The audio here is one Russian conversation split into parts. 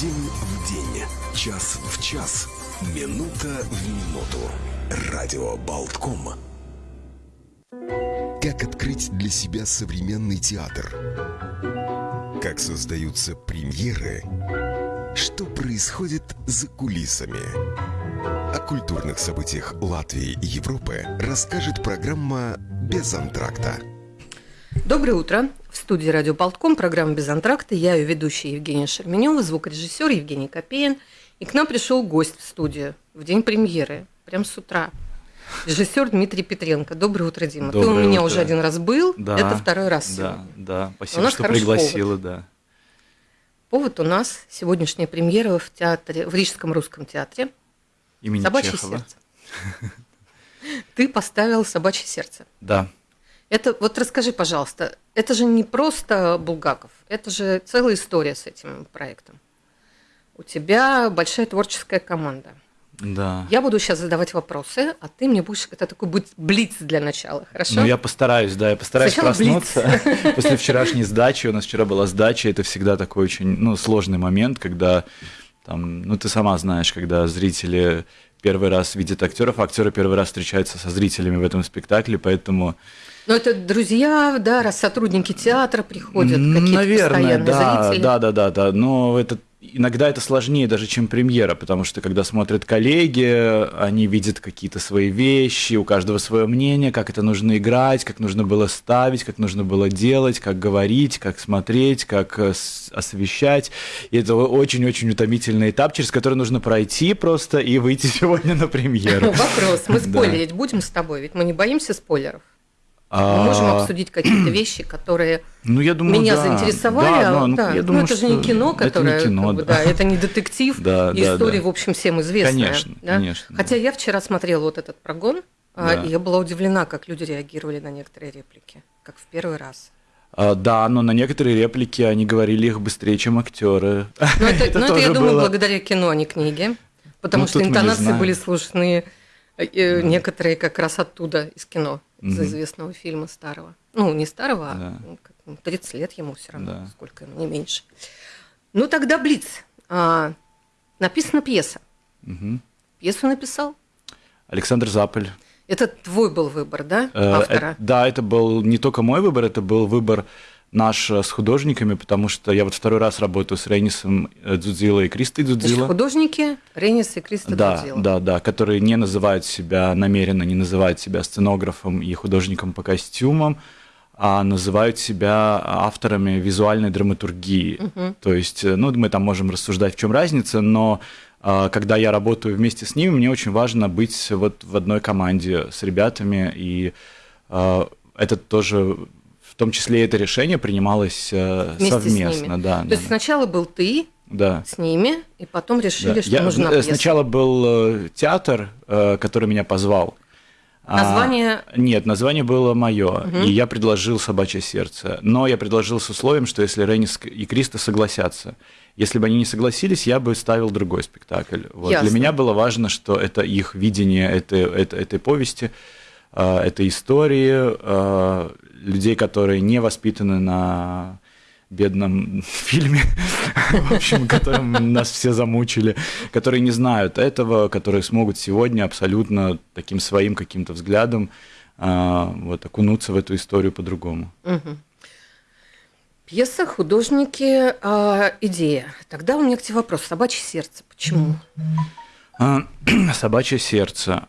День в день, час в час, минута в минуту. Радио Болтком. Как открыть для себя современный театр? Как создаются премьеры? Что происходит за кулисами? О культурных событиях Латвии и Европы расскажет программа «Без антракта». Доброе утро. В студии радио Болтком, программа «Без антракта». Я ее ведущая Евгения Шерменева, звукорежиссер Евгений Копеин. И к нам пришел гость в студию в день премьеры, прям с утра. Режиссер Дмитрий Петренко. Доброе утро, Дима. Доброе Ты у меня утро. уже один раз был, Да, это второй раз Да, сегодня. да. Спасибо, что пригласила, да. Повод у нас сегодняшняя премьера в театре, в Рижском русском театре Имени «Собачье Чехова. сердце». Ты поставил «Собачье сердце». Да. Это вот расскажи, пожалуйста, это же не просто Булгаков, это же целая история с этим проектом. У тебя большая творческая команда. Да. Я буду сейчас задавать вопросы, а ты мне будешь это такой будет блиц для начала, хорошо? Ну, я постараюсь, да, я постараюсь Сначала проснуться после вчерашней сдачи. У нас вчера была сдача, это всегда такой очень, ну, сложный момент, когда там, ну, ты сама знаешь, когда зрители первый раз видят актеров, а актеры первый раз встречаются со зрителями в этом спектакле, поэтому Ну, это друзья, да, раз сотрудники театра приходят, какие-то Наверное, постоянные да, зрители. да, да, да, да. Но это иногда это сложнее даже, чем премьера, потому что когда смотрят коллеги, они видят какие-то свои вещи, у каждого свое мнение, как это нужно играть, как нужно было ставить, как нужно было делать, как говорить, как смотреть, как э, освещать. И это очень-очень утомительный этап, через который нужно пройти просто и выйти сегодня на премьеру. Вопрос, мы спойлерить будем с тобой, ведь мы не боимся спойлеров. Мы можем А, обсудить какие-то вещи, которые Ну, я думаю, меня да. заинтересовали. Да, а, ну, да. я Ну, думаю, это же не кино, которое, Это не кино, как бы, да. да, это не детектив. Да, и да, история, да. в общем, всем известная. Конечно, да? конечно, Хотя да. я вчера смотрела вот этот прогон, а, Да. и я была удивлена, как люди реагировали на некоторые реплики, как в первый раз. А, Да, но на некоторые реплики они говорили их быстрее, чем актеры. Но это, но это, я думаю, было. благодаря кино, а не книге. Потому Ну, что интонации были слышны э, э, некоторые как раз оттуда, из кино, из известного фильма старого. Ну, не старого, Да. а ну, как, ну, 30 лет ему все равно, Да. сколько ему, не меньше. Ну, тогда Блиц. А, написана пьеса. Пьесу написал. Александр Запель. Это твой был выбор, да, Э, автора? э, Да, это был не только мой выбор, это был выбор наш э, с художниками, потому что я вот второй раз работаю с Рейнисом э, Дзудзило и Кристой Значит, Дзудзило. художники Ренис и Криста Да, Дудзило. да, да, которые не называют себя намеренно, не называют себя сценографом и художником по костюмам, а называют себя авторами визуальной драматургии. То есть, э, ну, мы там можем рассуждать, в чем разница, но когда я работаю вместе с ними, мне очень важно быть вот в одной команде с ребятами, и это тоже, том числе это решение принималось э, Вместе совместно, да. То да, есть сначала был ты да. с ними, и потом решили, Да. что Я- нужна э, пьеса. Сначала был э, театр, который меня позвал. А, Название нет, название было мое, и я предложил «Собачье сердце». Но я предложил с условием, что если Ренис и Криста согласятся. Если бы они не согласились, я бы ставил другой спектакль. Вот. Ясно. Для меня было важно, что это их видение этой, этой, этой повести, этой истории, людей, которые не воспитаны на бедном фильме, в общем, которым нас все замучили, которые не знают этого, которые смогут сегодня абсолютно таким своим каким-то взглядом а, вот окунуться в эту историю по-другому. Мгм. Пьеса, художники, а, идея. Тогда у меня к тебе вопрос. Собачье сердце. Почему? А, Собачье сердце.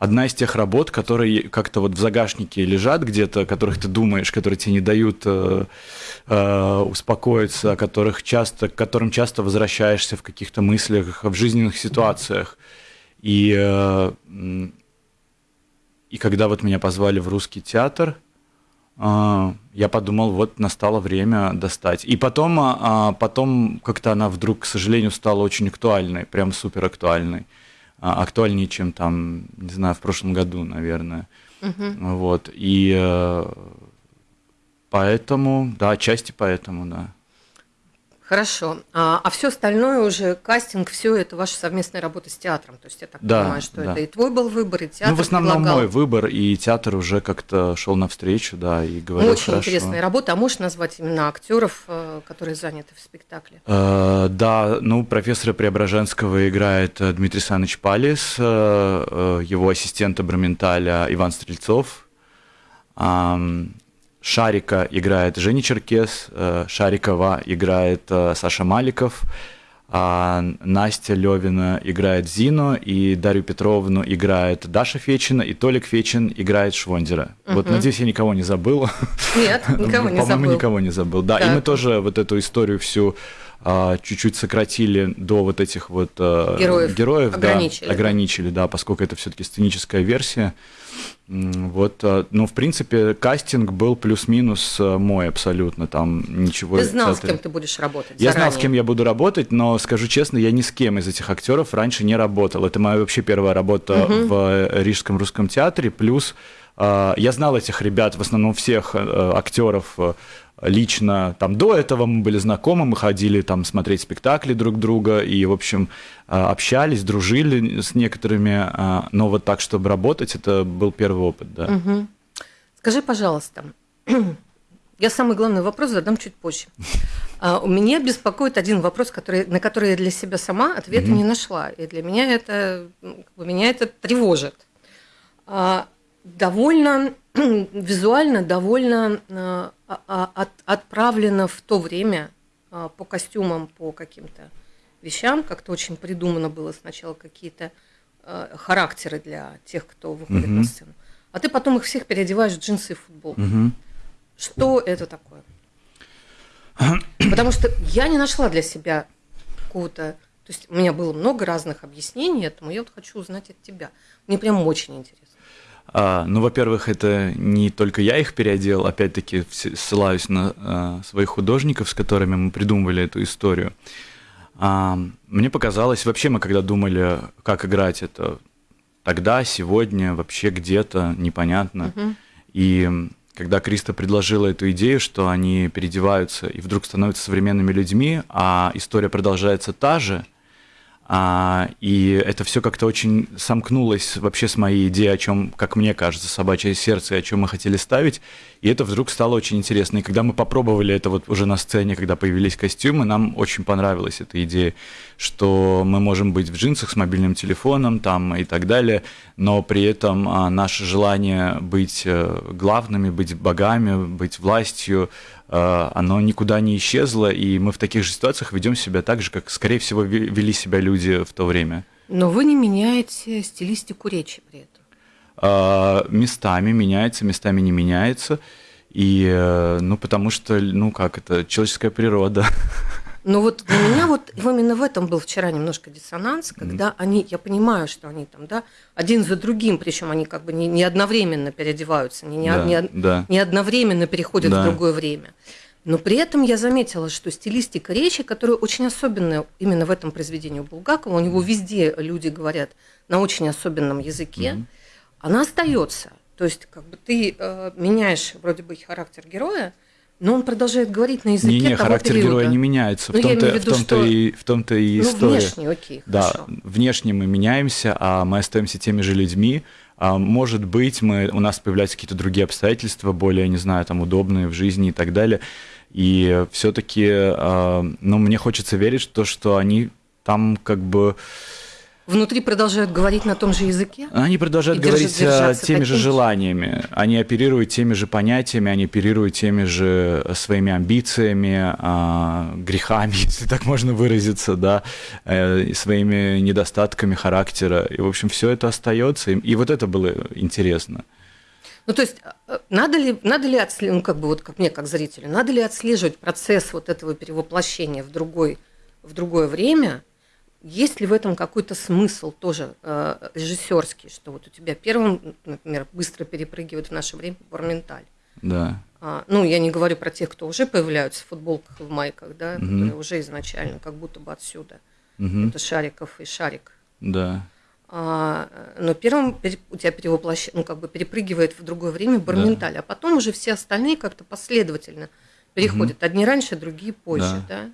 Одна из тех работ, которые как-то вот в загашнике лежат где-то, которых ты думаешь, которые тебе не дают э, э, успокоиться, которых часто, к которым часто возвращаешься в каких-то мыслях, в жизненных ситуациях. И, э, и когда вот меня позвали в русский театр, а, я подумал, вот настало время достать. И потом, а, а, потом как-то она вдруг, к сожалению, стала очень актуальной, прям супер актуальной. А, Актуальнее, чем там, не знаю, в прошлом году, наверное. Вот. И э, поэтому, да, отчасти поэтому, да. Хорошо. А, а все остальное уже, кастинг, все это ваша совместная работа с театром. То есть я так Да, понимаю, что да. это и твой был выбор, и театр ну, в основном предлагал. мой выбор, и театр уже как-то шел навстречу, да, и говорил Очень хорошо. интересная работа. А можешь назвать именно актеров, э, которые заняты в спектакле? Э, Да, ну, профессора Преображенского играет э, Дмитрий Саныч Палис, э, его ассистента Браменталя Иван Стрельцов, Шарика играет Женя Черкес, э, Шарикова играет э, Саша Маликов, а Настя Левина играет Зину, и Дарью Петровну играет Даша Фечин, и Толик Фечин играет Швондера. Вот, надеюсь, я никого не забыл. Нет, никого не По-моему, забыл. никого не забыл. Да, и Так. мы тоже вот эту историю всю чуть-чуть сократили до вот этих вот а, Героев. героев, Ограничили, да. ограничили, да, поскольку это все-таки сценическая версия. Вот, а, ну, в принципе, кастинг был плюс-минус а, мой абсолютно, там ничего. Ты знал, с кем ты будешь работать? я знал, с заранее? кем я буду работать, но скажу честно, я ни с кем из этих актеров раньше не работал. Это моя вообще первая работа в э, Рижском русском театре. Плюс э, я знал этих ребят, в основном всех э, актеров э, лично. Там до этого мы были знакомы, мы ходили там смотреть спектакли друг друга и, в общем, э, общались, дружили с некоторыми. э, Но вот так, чтобы работать, это был первый опыт, да. Мгм. Скажи, пожалуйста, я самый главный вопрос задам чуть позже. А, У меня беспокоит один вопрос, который, на который я для себя сама ответа не нашла. И для меня это, ну, меня это тревожит. А, Довольно визуально, довольно а, а, от- отправлено в то время а, по костюмам, по каким-то вещам. Как-то очень придумано было сначала какие-то а, характеры для тех, кто выходит на сцену. А ты потом их всех переодеваешь в джинсы и футболку. Мгм. Что это такое? Потому что я не нашла для себя какого-то... То есть у меня было много разных объяснений этому, я вот хочу узнать от тебя. Мне прям очень интересно. А, ну, во-первых, это не только я их переодел, опять-таки ссылаюсь на а, своих художников, с которыми мы придумывали эту историю. А, мне показалось, вообще мы когда думали, как играть это тогда, сегодня, вообще где-то, непонятно. И м, когда Криста предложила эту идею, что они переодеваются и вдруг становятся современными людьми, а история продолжается та же, а, и это все как-то очень сомкнулось вообще с моей идеей, о чем, как мне кажется, собачье сердце, о чем мы хотели ставить. И это вдруг стало очень интересно. И когда мы попробовали это вот уже на сцене, когда появились костюмы, нам очень понравилась эта идея, что мы можем быть в джинсах с мобильным телефоном там и так далее, но при этом а, наше желание быть э, главными, быть богами, быть властью, оно никуда не исчезло, и мы в таких же ситуациях ведем себя так же, как, скорее всего, ве- вели себя люди в то время. Но вы не меняете стилистику речи при этом. А, местами меняется, местами не меняется, и, э, ну, потому что, ну, как это, человеческая природа. Но вот для меня вот именно в этом был вчера немножко диссонанс, когда они, я понимаю, что они там, да, один за другим, причем они как бы не, не одновременно переодеваются, не, не, Да, не- да. не одновременно переходят Да. в другое время. Но при этом я заметила, что стилистика речи, которая очень особенная именно в этом произведении у Булгакова, у него везде люди говорят на очень особенном языке, она остается. То есть как бы ты э, меняешь вроде бы характер героя, но он продолжает говорить на языке Не-не, того характер периода. героя не меняется. В Ну, я том-то, в в том-то, что- и, в том-то и Ну, история. внешне, окей, Да, хорошо. внешне мы меняемся, а мы остаемся теми же людьми. А, может быть, мы, у нас появляются какие-то другие обстоятельства, более, не знаю, там, удобные в жизни и так далее. И все-таки, ну, мне хочется верить, что, что они там как бы... Внутри продолжают говорить на том же языке? Они продолжают говорить а, теми же желаниями. Они оперируют теми же понятиями, они оперируют теми же э, своими амбициями, а, грехами, если так можно выразиться, да, э, своими недостатками характера. И, в общем, все это остается. И, и вот это было интересно. Ну, то есть, э, надо ли, надо ли отслеживать, ну, как бы вот как мне, как зрителю, надо ли отслеживать процесс вот этого перевоплощения в, другой, в другое время? Есть ли в этом какой-то смысл тоже э, режиссерский, что вот у тебя первым, например, быстро перепрыгивает в наше время Барменталь? Да. А, ну, я не говорю про тех, кто уже появляются в футболках и в майках, да, Мгм. которые уже изначально как будто бы отсюда. Мгм. Это Шариков и Шарик. Да. А, но первым у тебя перевоплощ... ну, как бы перепрыгивает в другое время Барменталь, а потом уже все остальные как-то последовательно переходят. Одни раньше, другие позже, да?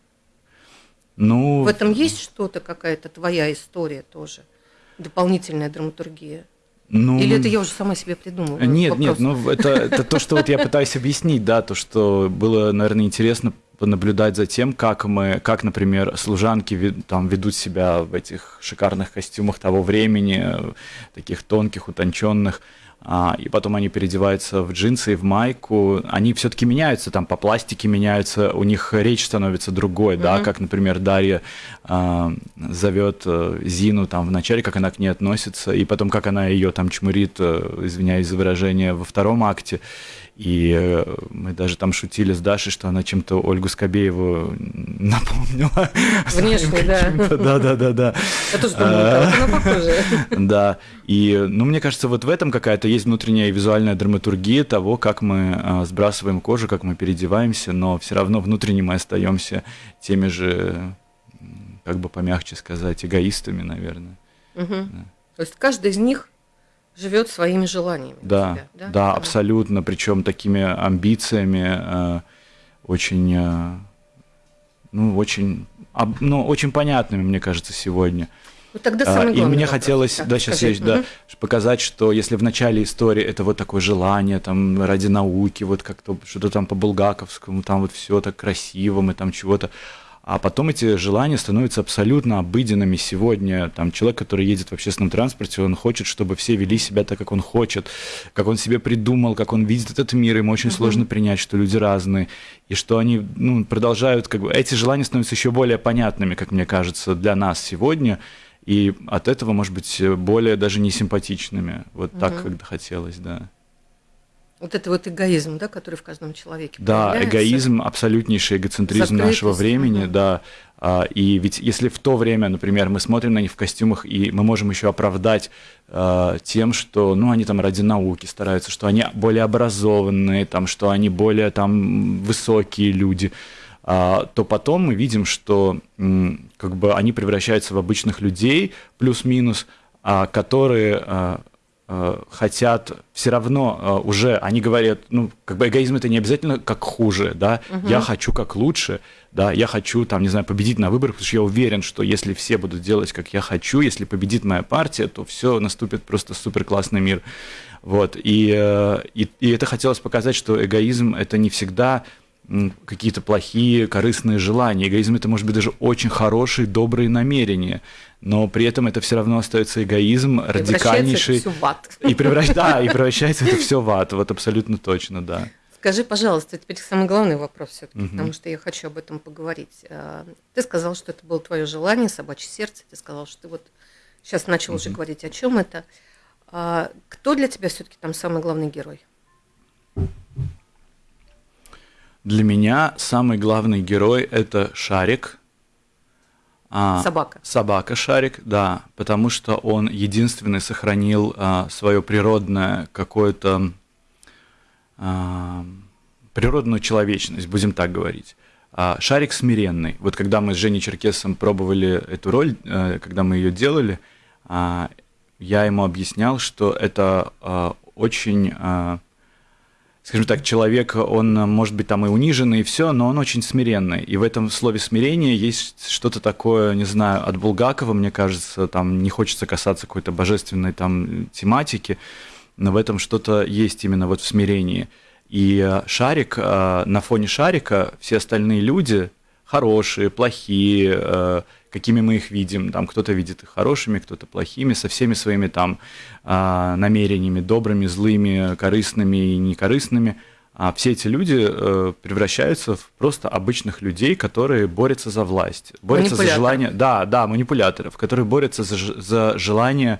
Ну, В этом есть что-то, какая-то твоя история тоже? Дополнительная драматургия? ну, Или это я уже сама себе придумываю? Нет, вопрос? нет, ну это, это то, что вот я пытаюсь объяснить, да, то, что было, наверное, интересно понаблюдать за тем, как мы, как, например, служанки там ведут себя в этих шикарных костюмах того времени, э, таких тонких, утонченных, а, и потом они переодеваются в джинсы и в майку, они все-таки меняются, там по пластике меняются, у них речь становится другой, да, Мгм. как, например, Дарья а, зовет э, Зину там в начале, как она к ней относится, и потом как она ее там чмурит, э, извиняюсь за выражение, во втором акте. И э, мы даже там шутили с Дашей, что она чем-то Ольгу Скобееву напомнила. Внешне, да. Да, да, да, да. Я тоже вот она похожа. Да, и, ну, мне кажется, вот в этом какая-то есть внутренняя визуальная драматургия того, как мы а, сбрасываем кожу, как мы переодеваемся, но все равно внутренне мы остаемся теми же, как бы помягче сказать, эгоистами, наверное. То есть каждый из них живет своими желаниями. Да, тебя, да, абсолютно, причем такими амбициями, э, очень, э, ну, очень, об- ну, очень понятными, мне кажется, сегодня. Вот тогда А, самый И главный мне вопрос. хотелось, Так, да, сейчас скажи. я, да, показать, что если в начале истории это вот такое желание, там, ради науки, вот как-то что-то там по Булгаковскому, там вот все так красиво, мы там чего-то, а потом эти желания становятся абсолютно обыденными сегодня. Там человек, который едет в общественном транспорте, он хочет, чтобы все вели себя так, как он хочет, как он себе придумал, как он видит этот мир. Ему очень сложно принять, что люди разные, и что они ну, продолжают, как бы, эти желания становятся еще более понятными, как мне кажется, для нас сегодня, и от этого, может быть, более даже не симпатичными. Вот так, когда хотелось, да. Вот это вот эгоизм, да, который в каждом человеке Да, проявляется. эгоизм, абсолютнейший эгоцентризм Закрытость, нашего времени, мгм. да. А, И ведь если в то время, например, мы смотрим на них в костюмах, и мы можем еще оправдать а, тем, что, ну, они там ради науки стараются, что они более образованные, там, что они более там высокие люди, а, то потом мы видим, что как бы они превращаются в обычных людей, плюс-минус, которые хотят все равно а, уже, они говорят, ну, как бы эгоизм это не обязательно как хуже, да, я хочу как лучше, да, я хочу, там, не знаю, победить на выборах, потому что я уверен, что если все будут делать, как я хочу, если победит моя партия, то все наступит просто супер классный мир. Вот, и, э, и, и это хотелось показать, что эгоизм это не всегда какие-то плохие, корыстные желания. Эгоизм это может быть даже очень хорошие, добрые намерения, но при этом это все равно остается эгоизм, радикальнейший. это всё в ад. И, превращ... да, и превращается это все в ад. Вот абсолютно точно, да. Скажи, пожалуйста, теперь самый главный вопрос все-таки, Мгм. потому что я хочу об этом поговорить. А, Ты сказал, что это было твое желание, собачье сердце. Ты сказал, что ты вот сейчас начал уже говорить, о чем это. А Кто для тебя все-таки там самый главный герой? Для меня самый главный герой это Шарик. А, Собака. Собака Шарик, да, потому что он единственный сохранил свое природное какое-то а, природную человечность, будем так говорить. А, Шарик смиренный. Вот когда мы с Женей Черкесом пробовали эту роль, э, когда мы ее делали, а, я ему объяснял, что это а, очень, а, скажем так, человек, он может быть там и униженный, и все, но он очень смиренный. И в этом слове смирение есть что-то такое, не знаю, от Булгакова, мне кажется, там не хочется касаться какой-то божественной там тематики, но в этом что-то есть именно вот в смирении. И э, шарик, э, на фоне шарика все остальные люди хорошие, плохие, э, какими мы их видим. Там кто-то видит их хорошими, кто-то плохими, со всеми своими там э, намерениями, добрыми, злыми, корыстными и некорыстными. А все эти люди э, превращаются в просто обычных людей, которые борются за власть, борются за желание, да, да, манипуляторов, которые борются за, за желание,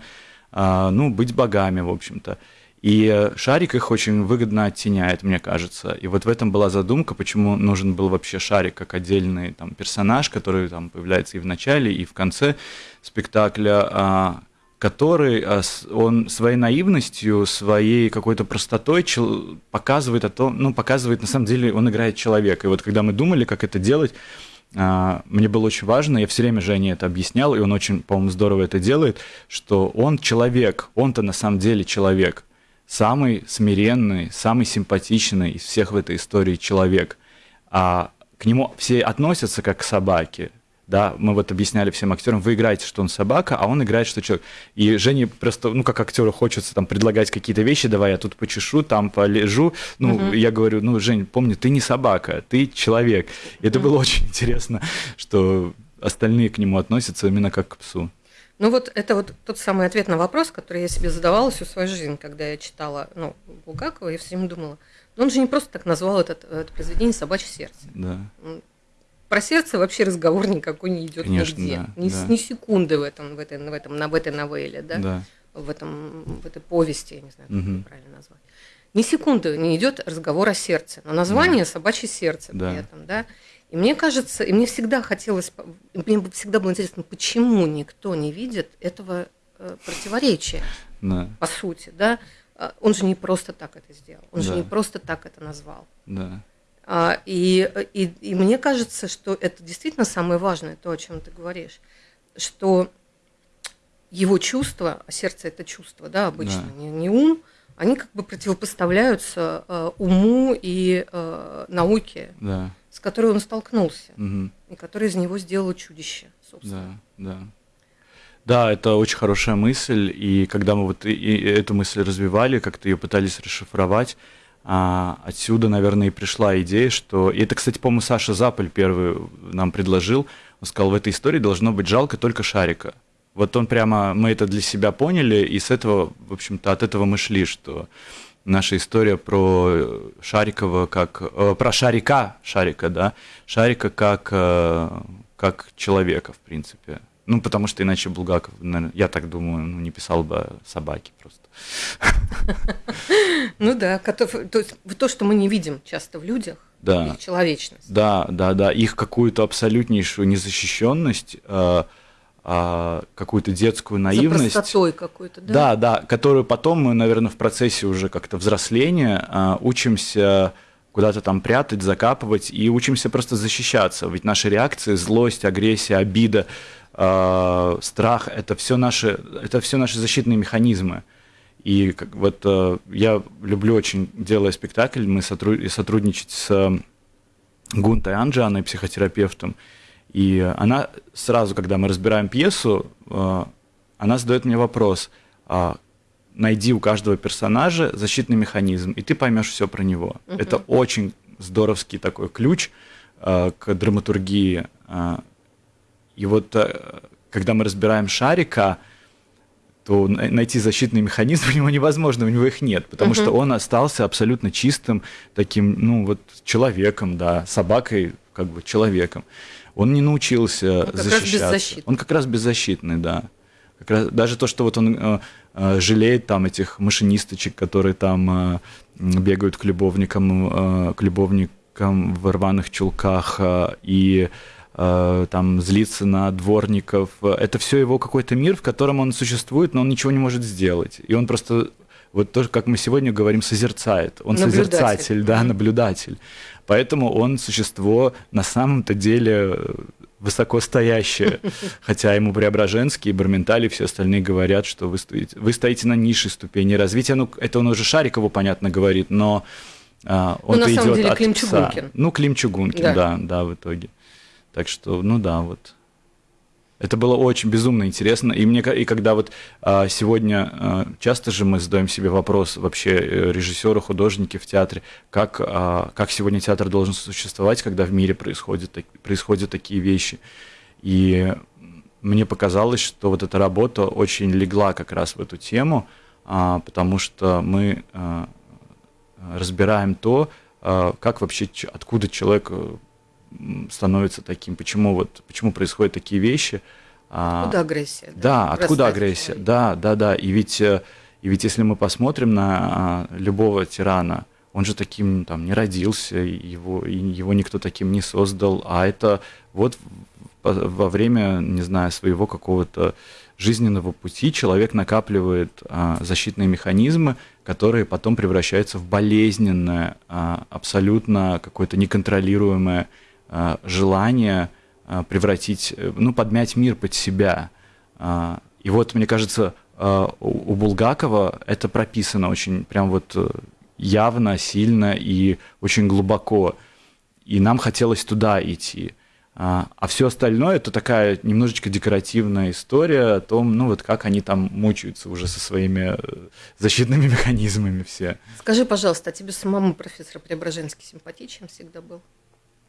а, ну, быть богами, в общем-то. И э, шарик их очень выгодно оттеняет, мне кажется. И вот в этом была задумка, почему нужен был вообще шарик как отдельный там, персонаж, который там появляется и в начале, и в конце спектакля, а, который а, он своей наивностью, своей какой-то простотой показывает о том, ну, показывает, на самом деле, он играет человека. И вот когда мы думали, как это делать, а, мне было очень важно, я все время Жене это объяснял, и он очень, по-моему, здорово это делает, что он человек, он-то на самом деле человек, самый смиренный, самый симпатичный из всех в этой истории человек. А к нему все относятся как к собаке, да, мы вот объясняли всем актерам, вы играете, что он собака, а он играет, что человек. И Жене просто, ну, как актеру хочется там предлагать какие-то вещи, давай я тут почешу, там полежу. Ну, угу. я говорю, ну, Жень, помни, ты не собака, ты человек. И это угу. было очень интересно, что остальные к нему относятся именно как к псу. Ну вот это вот тот самый ответ на вопрос, который я себе задавала всю свою жизнь, когда я читала ну, Булгакова, я все время думала, ну он же не просто так назвал это, это произведение «Собачье сердце». Да. Про сердце вообще разговор никакой не идет Конечно, нигде. Да, ни, да. ни секунды в этом, в, этой, в, этом, в этой новелле, да? Да. В, этом, в этой повести, я не знаю, как это правильно назвать. Ни секунды не идет разговор о сердце. Но название «Собачье сердце» Да. при этом, да? И мне кажется, и мне всегда хотелось, мне всегда было интересно, почему никто не видит этого э, противоречия, Да, по сути, да? А, Он же не просто так это сделал, он же Да. не просто так это назвал. да, А, И, и, и мне кажется, что это действительно самое важное, то, о чем ты говоришь, что его чувства, а сердце это чувство, да, обычно, Да. не, не ум, они как бы противопоставляются э, уму и э, науке, да. С которой он столкнулся, Мгм. и которая из него сделала чудище, собственно. Да, да. Да, это очень хорошая мысль, и когда мы вот и- и эту мысль развивали, как-то ее пытались расшифровать, а, отсюда, наверное, и пришла идея, что... И это, кстати, по-моему, Саша Заполь первый нам предложил. Он сказал, в этой истории должно быть жалко только Шарика. Вот он прямо, мы это для себя поняли, и с этого, в общем-то, от этого мы шли, что наша история про Шарикова как... э, про Шарика, Шарика, да, Шарика как, э, как человека, в принципе. Ну, потому что иначе Булгаков, наверное, я так думаю, ну, не писал бы о собаке просто. Ну да, котов- то есть то, что мы не видим часто в людях, Да. их человечность. Да, да, да, их какую-то абсолютнейшую незащищенность, э, а, какую-то детскую наивность. За простотой какой-то, да? Да, да, которую потом мы, наверное, в процессе уже как-то взросления а, учимся куда-то там прятать, закапывать и учимся просто защищаться. Ведь наши реакции, злость, агрессия, обида, а, страх это все наши, это все наши защитные механизмы. И как, вот э, я люблю очень, делая спектакль, мы сотру- сотрудничать с э, Гунтой Анджаной, психотерапевтом. И она сразу, когда мы разбираем пьесу, э, она задает мне вопрос, а, найди у каждого персонажа защитный механизм, и ты поймешь все про него. Это очень здоровский такой ключ э, к драматургии. Э, И вот когда мы разбираем Шарика, то на- найти защитный механизм у него невозможно, у него их нет, потому что он остался абсолютно чистым таким, ну вот человеком, да, собакой, как бы человеком. Он не научился как раз защищаться. Он как раз беззащитный, да. Как раз, даже то, что вот он э, э, жалеет там этих машинисточек, которые там э, бегают к любовникам, э, к любовникам в рваных чулках э, и э, там злится на дворников. Это все его какой-то мир, в котором он существует, но он ничего не может сделать. И он просто вот тоже, как мы сегодня говорим, созерцает. Он Наблюдатель. созерцатель, да, наблюдатель. Поэтому он существо на самом-то деле высокостоящее. Хотя ему Преображенский, Барменталь и все остальные говорят, что вы стоите, вы стоите на низшей ступени развития. Ну, это он уже Шарикову, понятно, говорит, но а, он на самом идет деле от Клим пса. Чугункин. Ну, Клим Чугункин, Да. да, да, в итоге. Так что, ну да, вот. Это было очень безумно интересно. И мне и когда вот а, сегодня а, часто же мы задаем себе вопрос вообще э, режиссеры, художники в театре, как, а, как сегодня театр должен существовать, когда в мире происходят, так- происходят такие вещи. И мне показалось, что вот эта работа очень легла как раз в эту тему, а, потому что мы а, разбираем то, а, как вообще, откуда человек э, становится таким, почему вот, почему происходят такие вещи. А, Откуда агрессия? да, откуда вырастает в агрессия? человеке? Да, да, да. И ведь, э, и ведь если мы посмотрим на а, любого тирана, он же таким там не родился, его, его никто таким не создал, а это вот во время, не знаю, своего какого-то жизненного пути человек накапливает а, защитные механизмы, которые потом превращаются в болезненное, а, абсолютно какое-то неконтролируемое желание а, превратить, э, ну, подмять мир под себя. И вот, мне кажется, у Булгакова это прописано очень прям вот э, явно, сильно и очень глубоко. И нам хотелось туда идти. А, все остальное это такая немножечко декоративная история о том, ну вот как они там мучаются уже со своими э, защитными механизмами все. Скажи, пожалуйста, а тебе самому профессор Преображенский симпатичен всегда был?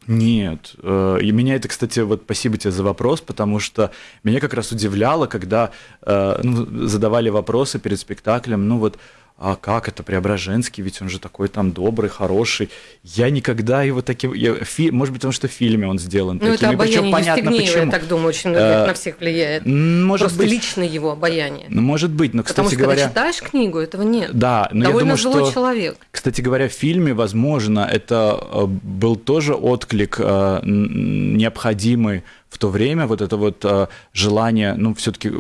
Нет. Э, и меня это, кстати, вот спасибо тебе за вопрос, потому что меня как раз удивляло, когда э, ну, задавали вопросы перед спектаклем, ну вот а как это Преображенский, ведь он же такой там добрый, хороший. Я никогда его таким... Я, фи, может быть, потому что в фильме он сделан ну, таким. это обаяние понятно, почему. я так думаю, очень а, на всех влияет. Может Просто быть, лично его обаяние. Ну, может быть, но, кстати потому что, говоря... когда читаешь книгу, этого нет. Да, но Довольно я думаю, злой что... человек. Кстати говоря, в фильме, возможно, это э, был тоже отклик э, необходимый в то время вот это вот э, желание, ну, все-таки,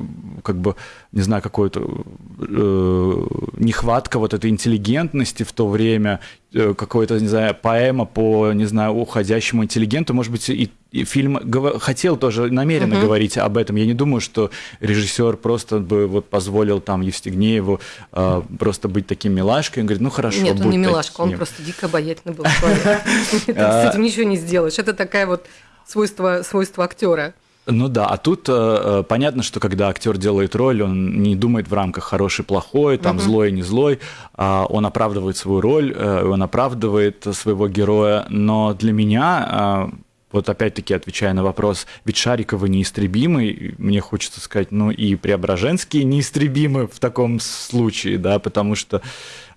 как бы, не знаю, какое-то э, нехватка вот этой интеллигентности в то время, э, какой-то, не знаю, поэма по, не знаю, уходящему интеллигенту, может быть, и, и фильм гов... хотел тоже намеренно uh-huh. говорить об этом. Я не думаю, что режиссер просто бы вот позволил там Евстигнееву э, просто быть таким милашкой. Он говорит, ну хорошо, Нет, он не милашка, таким. он просто дико обаятельный был человек. С этим ничего не сделаешь. Это такая вот свойство, свойство актера. Ну да, а тут э, э, понятно, что когда актер делает роль, он не думает в рамках хороший, плохой, там угу. злой, не злой, э, он оправдывает свою роль, э, он оправдывает своего героя. Но для меня, э, вот опять-таки отвечая на вопрос, ведь Шариковы неистребимы, мне хочется сказать, ну и Преображенские неистребимы в таком случае, да, потому что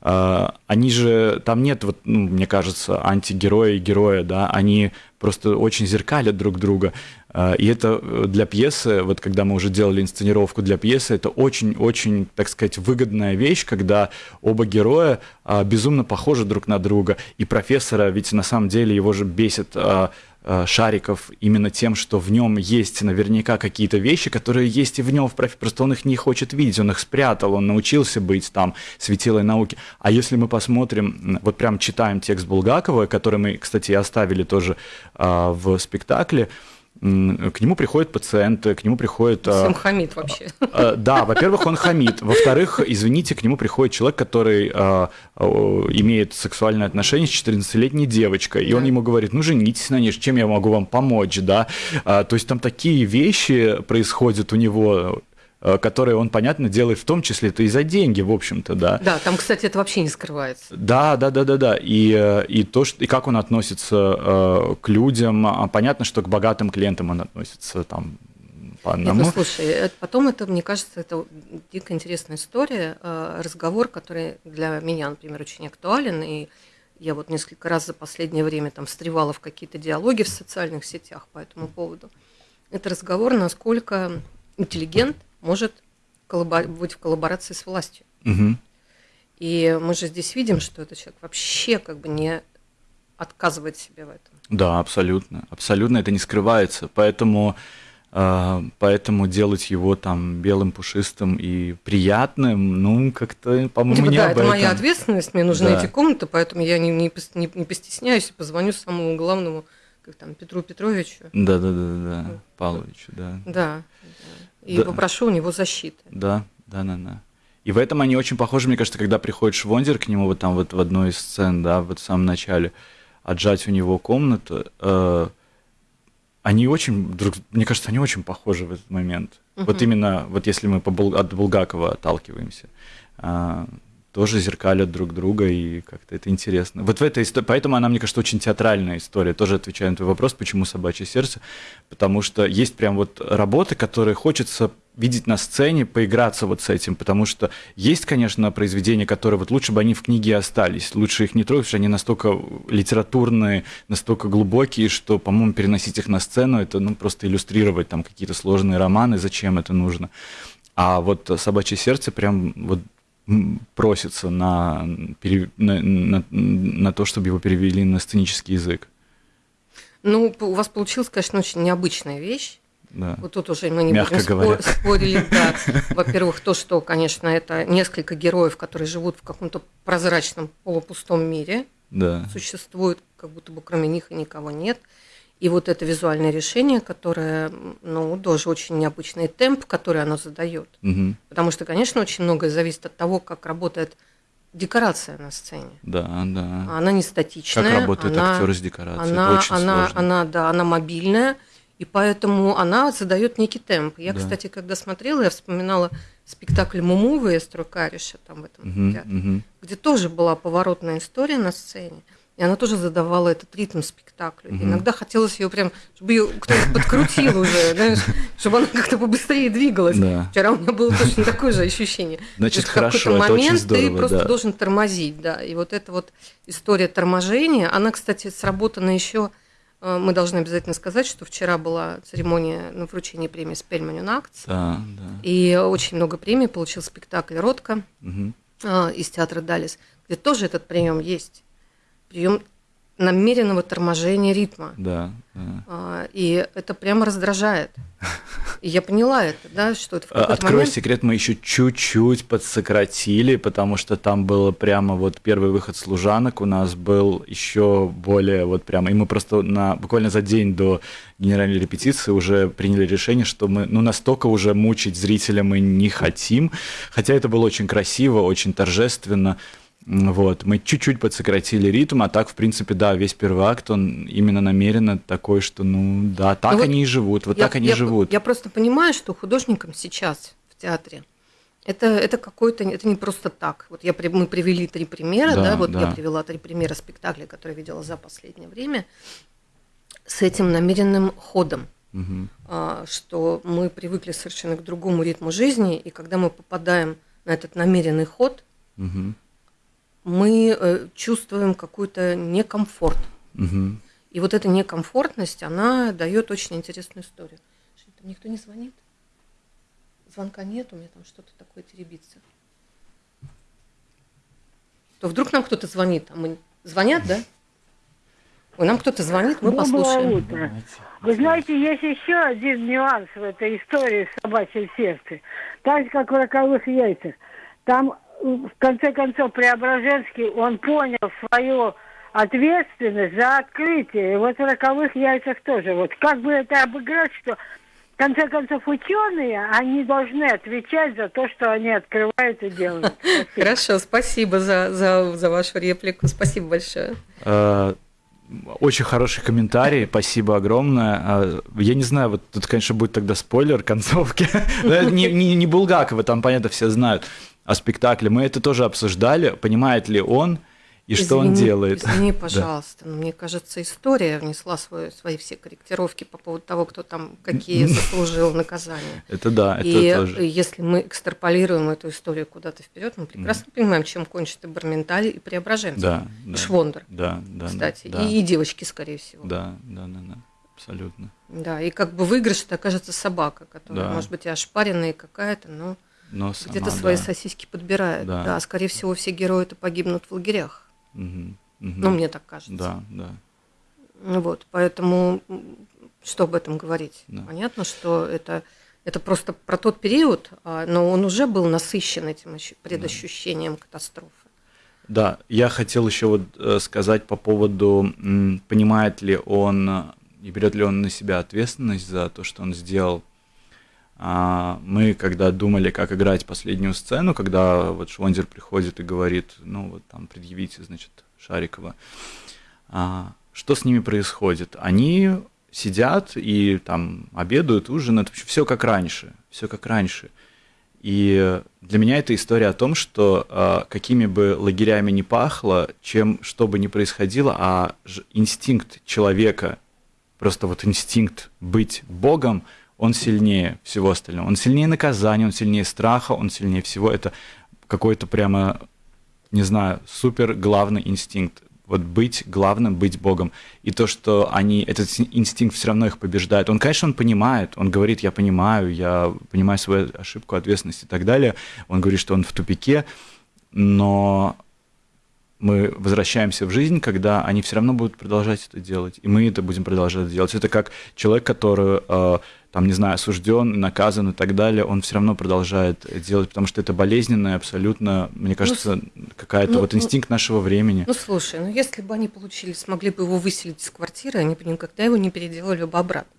они же, там нет, вот, ну, мне кажется, антигероя и героя, да, они просто очень зеркалят друг друга. А, и это э, для пьесы, вот когда мы уже делали инсценировку для пьесы, это очень-очень, так сказать, выгодная вещь, когда оба героя а, безумно похожи друг на друга. И профессора, ведь на самом деле его же бесит а, Шариков именно тем, что в нем есть наверняка какие-то вещи, которые есть и в нем в профи, просто он их не хочет видеть, он их спрятал, он научился быть там светилой науки. А если мы посмотрим, вот прям читаем текст Булгакова, который мы, кстати, оставили тоже а, в спектакле, к нему приходят пациенты, к нему приходит... А, Сам хамит вообще. А, да, во-первых, он хамит. Во-вторых, извините, к нему приходит человек, который имеет сексуальное отношение с 14-летней девочкой, и он ему говорит, ну, женитесь на ней, чем я могу вам помочь, да? То есть там такие вещи происходят у него, которые он, понятно, делает в том числе это и за деньги, в общем-то, да. Да, там, кстати, это вообще не скрывается. Да, да, да, да, да. И, э, и то, что, и как он относится э, к людям, а понятно, что к богатым клиентам он относится там по одному. Нет, ну, слушай, это, потом это, мне кажется, это дико интересная история, э, разговор, который для меня, например, очень актуален, и я вот несколько раз за последнее время там встревала в какие-то диалоги в социальных сетях по этому поводу. Это разговор, насколько интеллигент – может быть в коллаборации с властью. Угу. И мы же здесь видим, что этот человек вообще как бы не отказывает себе в этом. Да, абсолютно. Абсолютно это не скрывается. Поэтому, э, поэтому делать его там белым, пушистым и приятным, ну, как-то, по-моему, типа, не да, об это этом. моя ответственность, мне нужны да. эти комнаты, поэтому я не, не, не, не постесняюсь и позвоню самому главному, как там, Петру Петровичу. Да, да, да, да, да. Павловичу, да. Да. и да. попрошу у него защиты. Да, да, да, да. И в этом они очень похожи, мне кажется, когда приходит Швондер к нему вот там вот в одной из сцен, да, вот в самом начале, отжать у него комнату, э, они очень, друг, мне кажется, они очень похожи в этот момент. Угу. Вот именно, вот если мы по, от Булгакова отталкиваемся. Э, тоже зеркалят друг друга, и как-то это интересно. Вот в этой истории, поэтому она, мне кажется, очень театральная история, тоже отвечая на твой вопрос, почему «Собачье сердце», потому что есть прям вот работы, которые хочется видеть на сцене, поиграться вот с этим, потому что есть, конечно, произведения, которые вот лучше бы они в книге остались, лучше их не трогать, потому что они настолько литературные, настолько глубокие, что, по-моему, переносить их на сцену, это ну, просто иллюстрировать там какие-то сложные романы, зачем это нужно. А вот «Собачье сердце» прям вот просится на, на, на, на то, чтобы его перевели на сценический язык? Ну, у вас получилась, конечно, очень необычная вещь. Да. Вот тут уже мы не Мягко будем говоря. спорить. Да. Во-первых, то, что, конечно, это несколько героев, которые живут в каком-то прозрачном полупустом мире. Да. Существуют, как будто бы кроме них и никого нет. И вот это визуальное решение, которое, ну, тоже очень необычный темп, который оно задает. Угу. Потому что, конечно, очень многое зависит от того, как работает декорация на сцене. Да, да. Она не статичная. Как работает она, актер с декорацией. Она, Это очень она, сложно. она, да, она мобильная. И поэтому она задает некий темп. Я, Да. кстати, когда смотрела, я вспоминала спектакль Мумувы Эстру Кариша там в этом Мгм, театре, мгм. где тоже была поворотная история на сцене. И она тоже задавала этот ритм спектаклю. Мгм. иногда хотелось ее прям, чтобы ее кто-то подкрутил уже, знаешь, чтобы она как-то побыстрее двигалась. Да. Вчера у меня было точно такое же ощущение. Значит, в какой-то хорошо, очень момент здорово, ты просто да. должен тормозить, да. И вот эта вот история торможения, она, кстати, сработана еще. Мы должны обязательно сказать, что вчера была церемония на вручении премии Спельманю Нактс. Да, да. И очень много премий получил спектакль Ротко Мгм. а, из театра Далис, где тоже этот прием есть. Прием намеренного торможения ритма. Да, да. А, И это прямо раздражает. И я поняла это, да, что это в Открой момент... секрет, мы еще чуть-чуть подсократили, потому что там было прямо вот первый выход служанок у нас был еще более вот прямо, и мы просто на буквально за день до генеральной репетиции уже приняли решение, что мы ну настолько уже мучить зрителя мы не хотим, хотя это было очень красиво, очень торжественно. Вот, мы чуть-чуть подсократили ритм, а так, в принципе, да, весь первый акт, он именно намеренно такой, что, ну, да, так Ну вот они и живут, вот Я- так они я, живут. Я просто понимаю, что художникам сейчас в театре это, это какой-то, это не просто так. Вот я, мы привели три примера, Да, да, вот я да. привела три примера спектаклей, которые видела за последнее время, с этим намеренным ходом. А, что мы привыкли совершенно к другому ритму жизни, и когда мы попадаем на этот намеренный ход, Мгм. Мы э, чувствуем какой-то некомфорт. Мгм. И вот эта некомфортность, она дает очень интересную историю. Что, Там никто не звонит? Звонка нет, у меня там что-то такое теребится. То вдруг нам кто-то звонит, а мы... Звонят, да? Ой, нам кто-то звонит, мы Доброе послушаем. утро. Вы знаете, есть еще один нюанс в этой истории с собачьим сердцем. Так же, как в роковых яйцах. Там, в конце концов, Преображенский, он понял свою ответственность за открытие. И вот в роковых яйцах тоже. Вот как бы это обыграть, что в конце концов ученые, они должны отвечать за то, что они открывают и делают. Спасибо. Хорошо, спасибо за, за, за вашу реплику. Спасибо большое. Э, Очень хороший комментарий, спасибо огромное. Э, Я не знаю, вот тут, конечно, будет тогда спойлер концовки. Не, не, не Булгакова, там, понятно, все знают о спектакле. Мы это тоже обсуждали, понимает ли он и что он Извини- делает. Извини, пожалуйста, но мне кажется, история внесла свой, свои все корректировки по поводу того, кто там какие заслужил наказания. Это да, это И тоже. если мы экстраполируем эту историю куда-то вперед, мы прекрасно понимаем, чем кончит и Барменталь, и Преображенский, Да, да. Швондер, Да, да. кстати, да, и, и девочки, скорее всего. Да, да, да, да, абсолютно. Да, и как бы выигрыш это окажется собака, которая, Да. может быть, и ошпаренная какая-то, но Но где-то свои да. сосиски подбирает. Да. Да. скорее всего, все герои-то погибнут в лагерях. Мгм, мгм. Ну, мне так кажется. Да, да. Вот, поэтому что об этом говорить? Да. Понятно, что это, это просто про тот период, а, но он уже был насыщен этим ощу- предощущением катастрофы. Да, я хотел еще вот э, сказать по поводу, понимает ли он э, и берет ли он на себя ответственность за то, что он сделал. А, Мы, когда думали, как играть последнюю сцену, когда вот Швондер приходит и говорит, ну вот там предъявите, значит, Шарикова, а, что с ними происходит? Они сидят и там обедают, ужинают, все как раньше, все как раньше. И для меня это история о том, что э, какими бы лагерями ни пахло, чем что бы ни происходило, а инстинкт человека, просто вот инстинкт быть Богом, он сильнее всего остального. Он сильнее наказания, он сильнее страха, он сильнее всего. Это какой-то прямо, не знаю, супер главный инстинкт. Вот быть главным, быть Богом. И то, что они, этот ин- инстинкт все равно их побеждает. Он, конечно, он понимает, он говорит, я понимаю, я понимаю свою ошибку, ответственность и так далее. Он говорит, что он в тупике, но мы возвращаемся в жизнь, когда они все равно будут продолжать это делать, и мы это будем продолжать делать. Это как человек, который, э, там, не знаю, осужден, наказан и так далее, он все равно продолжает делать, потому что это болезненное, абсолютно, мне кажется, какая-то ну, вот ну, инстинкт нашего времени. Ну слушай, ну если бы они получили, смогли бы его выселить из квартиры, они бы никогда его не переделали бы обратно.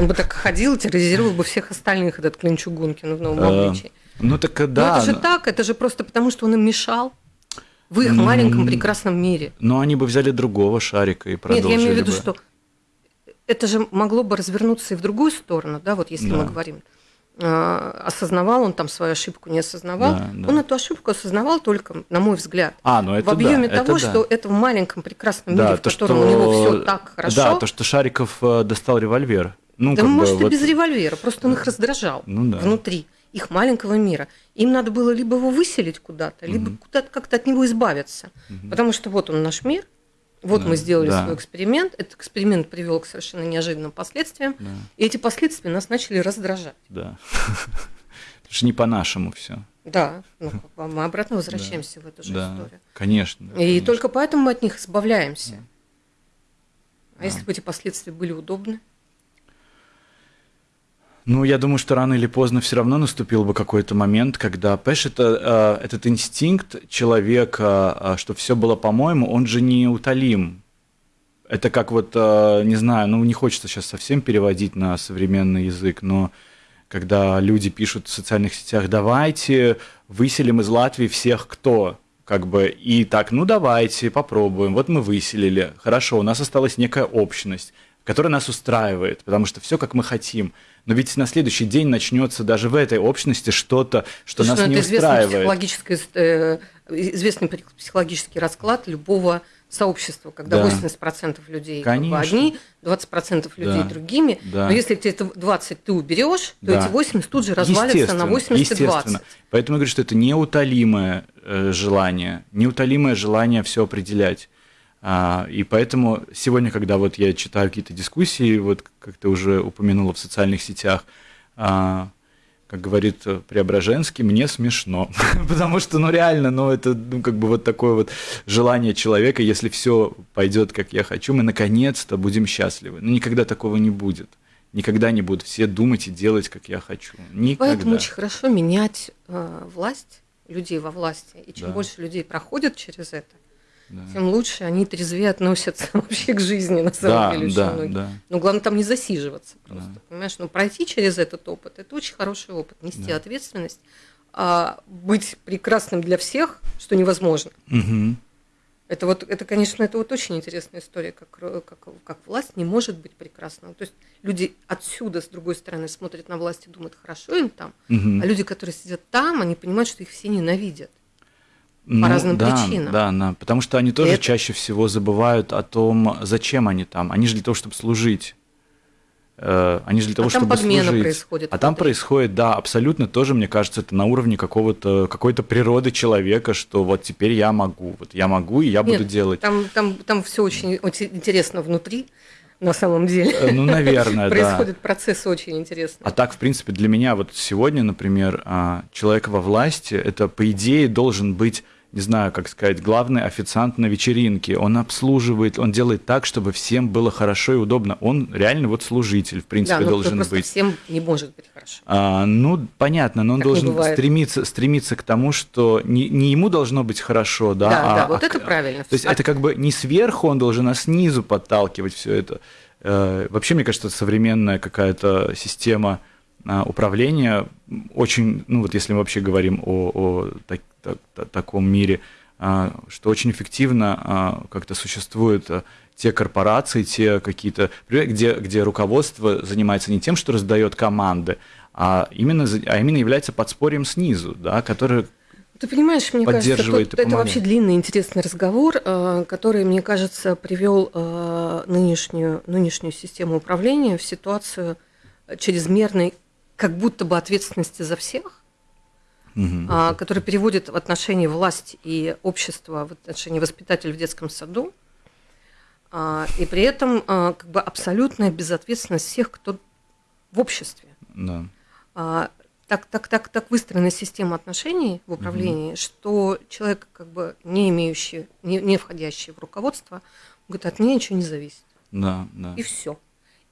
Он бы так ходил, терроризировал бы всех остальных, этот Клин Чугункин в новом Э, обличии. Ну так Но да, это же но- так, это же просто потому, что он им мешал в их маленьком прекрасном мире. но они бы взяли другого шарика и Нет, продолжили я имею в виду, бы. что это же могло бы развернуться и в другую сторону, да, вот если Да. мы говорим. а, осознавал он там свою ошибку, не осознавал. Да, да. Он эту ошибку осознавал только, на мой взгляд, А, ну это в объеме да, того, это да. что это в маленьком прекрасном Да, мире, в то, котором что- у него все так хорошо. Да, то, что Шариков э, достал револьвер. Ну, Да как бы может и вот- без револьвера, просто он их раздражал Ну да. внутри их маленького мира. Им надо было либо его выселить куда-то, либо куда-то как-то от него избавиться. Потому что вот он наш мир, вот Да, мы сделали да. свой эксперимент, этот эксперимент привел к совершенно неожиданным последствиям, Да. и эти последствия нас начали раздражать. Да. Потому что не по-нашему все. Да, ну, мы обратно возвращаемся в эту же Да, историю. конечно. И конечно. только поэтому мы от них избавляемся. А если бы эти последствия были удобны? Ну, я думаю, что рано или поздно все равно наступил бы какой-то момент, когда, понимаешь, это, э, этот инстинкт человека, э, что все было по-моему, он же не утолим. Это как вот, э, не знаю, ну не хочется сейчас совсем переводить на современный язык, но когда люди пишут в социальных сетях, давайте выселим из Латвии всех, кто, как бы, и так, ну давайте, попробуем, вот мы выселили, хорошо, у нас осталась некая общность, которая нас устраивает, потому что все как мы хотим. Но ведь на следующий день начнется даже в этой общности что-то, что Слушай, нас ну, не устраивает. психологический, э, известный психологический расклад любого сообщества, когда Да. 80% людей как бы Конечно. одни, 20% людей Да. другими. Да. Но если ты это 20 ты уберешь, то Да. эти 80 тут же развалятся на Естественно, 80 и естественно. 20. Поэтому я говорю, что это неутолимое э, желание, неутолимое желание все определять. А, и поэтому сегодня, когда вот я читаю какие-то дискуссии, вот как ты уже упомянула в социальных сетях, а, как говорит э, Преображенский, мне смешно. Потому что, ну реально, ну это ну, как бы вот такое вот желание человека, если все пойдет, как я хочу, мы наконец-то будем счастливы. Но никогда такого не будет. Никогда не будут все думать и делать, как я хочу. Никогда. Поэтому очень хорошо менять э, власть, людей во власти. И чем Да. больше людей проходят через это, Да. тем лучше они трезвее относятся вообще к жизни, на самом Да, деле, очень да, многие. да. Но главное там не засиживаться просто, Да. понимаешь? Но пройти через этот опыт – это очень хороший опыт, нести Да. ответственность, а быть прекрасным для всех, что невозможно. Мгм. Это вот, это, конечно, это вот очень интересная история, как, как, как власть не может быть прекрасной. То есть люди отсюда, с другой стороны, смотрят на власть и думают, хорошо им там, Мгм. а люди, которые сидят там, они понимают, что их все ненавидят. Ну, разным да, причинам. Да, да, потому что они тоже это- чаще всего забывают о том, зачем они там. Они же для того, чтобы служить. Э, Они же для того, А там чтобы подмена служить. происходит А там происходит, да, абсолютно тоже, мне кажется, это на уровне какого-то какой-то природы человека, что вот теперь я могу, вот я могу и я буду Нет, делать. Там, там, там все очень, очень интересно внутри, на самом деле. Э, Ну, наверное, да. Происходит процесс очень интересный. А так, в принципе, для меня вот сегодня, например, а, человек во власти, это, по идее, должен быть, не знаю, как сказать, главный официант на вечеринке. Он обслуживает, он делает так, чтобы всем было хорошо и удобно. Он реально вот служитель, в принципе, да, но должен быть. всем не может быть хорошо. А, ну, понятно, но он Так должен стремиться, стремиться к тому, что не, не ему должно быть хорошо, да, Да, а, да, вот а это правильно. То есть А- это как бы не сверху он должен, а снизу подталкивать все это. Э, Вообще, мне кажется, современная какая-то система а, управления очень, ну вот если мы вообще говорим о, о так- так- та- таком мире, а, что очень эффективно а, как-то существуют те корпорации, те какие-то, где, где руководство занимается не тем, что раздает команды, а именно, а именно является подспорьем снизу, да, которое Ты понимаешь, мне кажется, поддерживает тут- это вообще длинный интересный разговор, который, мне кажется, привел нынешнюю, нынешнюю систему управления в ситуацию чрезмерной, как будто бы ответственности за всех, Мгм. а, который переводит в отношении власти и общества, в отношении воспитателя в детском саду, а, и при этом а, как бы абсолютная безответственность всех, кто в обществе. да. А, так, так, так, так выстроена система отношений в управлении, что человек, как бы не имеющий, не, не входящий в руководство, говорит, от меня ничего не зависит. Да, да. И все.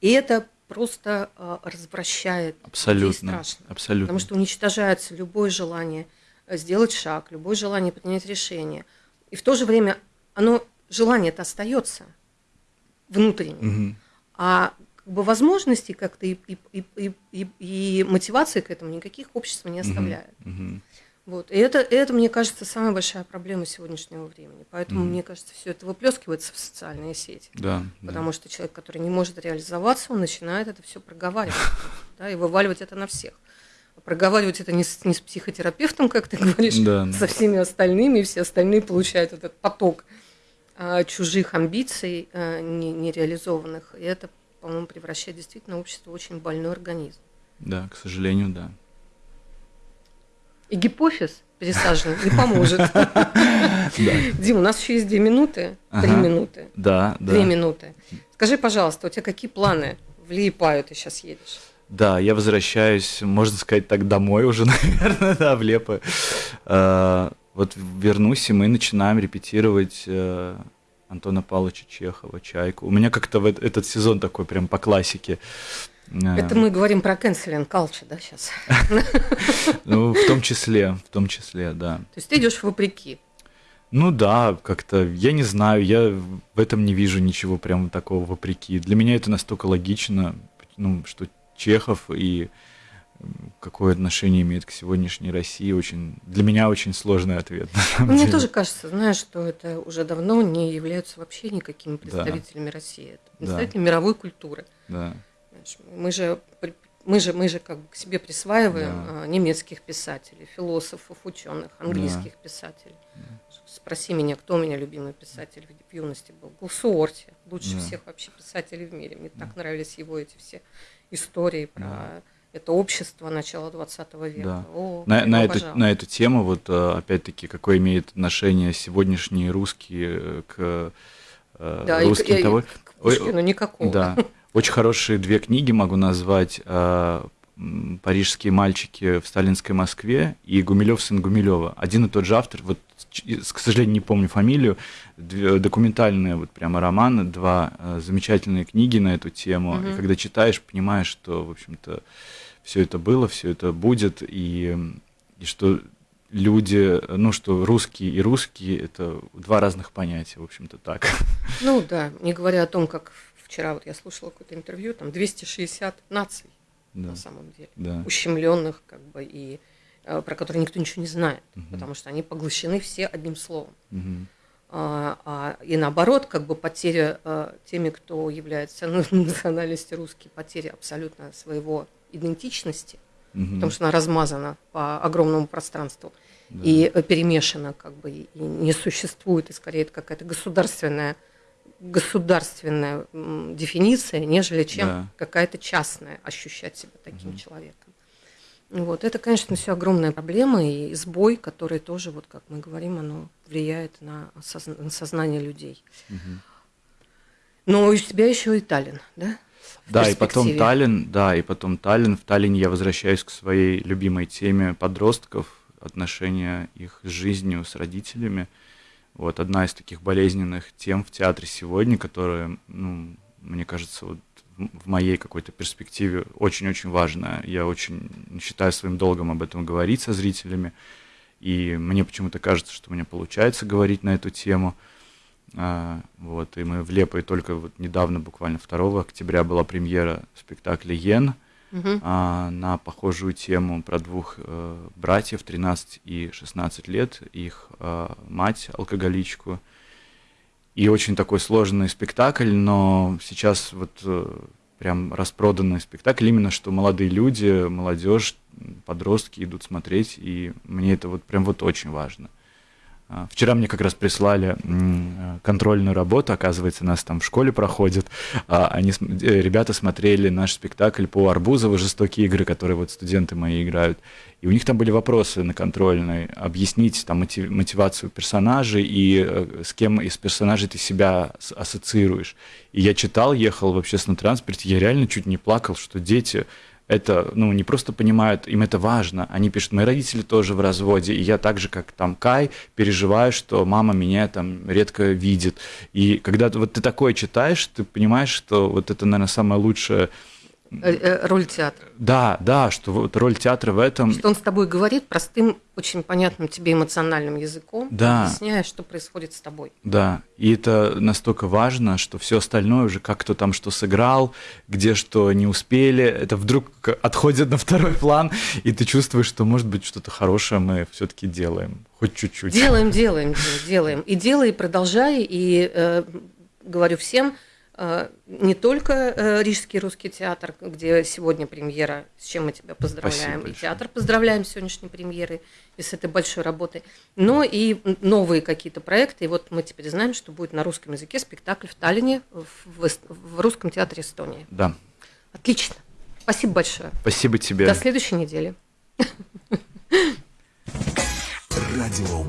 И это просто а, развращает Абсолютно. страшно. Абсолютно. Потому что уничтожается любое желание э, сделать шаг, любое желание принять решение. И в то же время оно, желание-то остается внутренним. Мгм. А как бы возможностей как-то и, и, и, и, и- мотивации к этому никаких общество не оставляет. Мгм. Вот. И это, это, мне кажется, самая большая проблема сегодняшнего времени. Поэтому, mm-hmm. мне кажется, все это выплескивается в социальные сети. Да, потому да. что человек, который не может реализоваться, он начинает это все проговаривать да, и вываливать это на всех. Проговаривать это не с, не с психотерапевтом, как ты говоришь, Да. со всеми остальными, и все остальные получают этот поток а, чужих амбиций а, не- нереализованных. И это, по-моему, превращает действительно общество в очень больной организм. Да, к сожалению, да. И гипофиз пересаженный не поможет. Дим, у нас еще есть две минуты, три минуты, Да, да. две минуты. Скажи, пожалуйста, у тебя какие планы в Лиепаю ты сейчас едешь? Да, я возвращаюсь, можно сказать так, домой уже, наверное, да, в Лепо. Э, Вот вернусь, и мы начинаем репетировать э, Антона Павловича Чехова, «Чайку». У меня как-то этот сезон такой прям по классике. Это мы говорим про canceling culture, да, сейчас? Ну, в том числе, в том числе, да. То есть ты идешь вопреки. Ну да, как-то, я не знаю, я в этом не вижу ничего прям такого вопреки. Для меня это настолько логично, ну, что Чехов и какое отношение имеет к сегодняшней России, очень, для меня очень сложный ответ. Мне деле. тоже кажется, знаешь, что это уже давно не являются вообще никакими представителями России. Это Да. представители мировой культуры. Да, Мы же, мы же, мы же как бы к себе присваиваем Да. а, немецких писателей, философов, ученых, английских писателей. Спроси меня, кто у меня любимый писатель в- юности был. Был Суорти, лучше Да. всех вообще писателей в мире. Мне так нравились его эти все истории про это общество начала 20 века. Да. О, На, на, эту, на эту тему, вот э, опять-таки, какое имеет отношение сегодняшние русские э, к э, Да, и русским и- и того. к Пушкину никакого. Да. Очень хорошие две книги могу назвать. э, м, «Парижские мальчики в сталинской Москве» и «Гумилев сын Гумилева». Один и тот же автор, вот, к сожалению, не помню фамилию, две- документальные вот прямо романы, два э, замечательные книги на эту тему. И Мгм. когда читаешь, понимаешь, что, в общем-то, все это было, все это будет, и, и что люди, ну, что русские и русские – это два разных понятия, в общем-то, так. Ну да, не говоря о том, как вчера вот я слушала какое-то интервью, там 260 наций Да, на самом деле, да. ущемленных как бы и э, про которые никто ничего не знает, Мгм. потому что они поглощены все одним словом. Мгм. А, а, и наоборот, как бы потеря э, теми, кто является ну, национальностью русский, потеря абсолютно своего идентичности, Мгм. потому что она размазана по огромному пространству Да. и э, перемешана, как бы, и не существует, и скорее это какая-то государственная государственная дефиниция, нежели чем Да. какая-то частная ощущать себя таким Мгм. человеком. Вот. Это, конечно, все огромная проблема и сбой, который тоже, вот как мы говорим, оно влияет на, осозна- на сознание людей. Мгм. Но у тебя еще и Таллин, да? В Да, и потом. Таллин, да, и потом Таллин. В Таллине я возвращаюсь к своей любимой теме подростков, отношения их с жизнью, с родителями. Вот одна из таких болезненных тем в театре сегодня, которая, ну, мне кажется, вот в моей какой-то перспективе очень-очень важная. Я очень считаю своим долгом об этом говорить со зрителями. И мне почему-то кажется, что у меня получается говорить на эту тему. А, вот, и мы в Лепой только вот недавно, буквально 2 октября, была премьера спектакля «Йен» Мгм. а, на похожую тему про двух э, братьев, 13 и 16 лет, их а, мать, алкоголичку. И очень такой сложный спектакль, но сейчас вот э, прям распроданный спектакль, именно что молодые люди, молодежь, подростки идут смотреть, и мне это вот прям вот очень важно. Вчера мне как раз прислали э, контрольную работу, оказывается, нас там в школе проходит. А, Они, э, ребята смотрели наш спектакль по Арбузову «Жестокие игры», которые вот студенты мои играют. И у них там были вопросы на контрольной, объяснить там мотив- мотивацию персонажей и э, с кем из персонажей ты себя ассоциируешь. И я читал, ехал в общественном транспорте, я реально чуть не плакал, что дети это, ну, не просто понимают, им это важно. Они пишут, мои родители тоже в разводе, и я так же, как там Кай, переживаю, что мама меня там редко видит. И когда вот ты такое читаешь, ты понимаешь, что вот это, наверное, самое лучшее роль театра. Да, да, что вот роль театра в этом... Что он с тобой говорит простым, очень понятным тебе эмоциональным языком, Да. объясняя, что происходит с тобой. Да, и это настолько важно, что все остальное уже, как кто там что сыграл, где что не успели, это вдруг отходит на второй план, и ты чувствуешь, что, может быть, что-то хорошее мы все-таки делаем, хоть чуть-чуть. Делаем, делаем, делаем. И делай, и продолжай. И э, говорю всем, э, не только э, Рижский русский театр, где сегодня премьера, с чем мы тебя поздравляем, Спасибо и большое. театр поздравляем с сегодняшней премьерой и с этой большой работой, но и новые какие-то проекты. И вот мы теперь знаем, что будет на русском языке спектакль в Таллине в, в русском театре Эстонии. Да, Отлично. Спасибо большое. спасибо тебе. До следующей недели. Радио.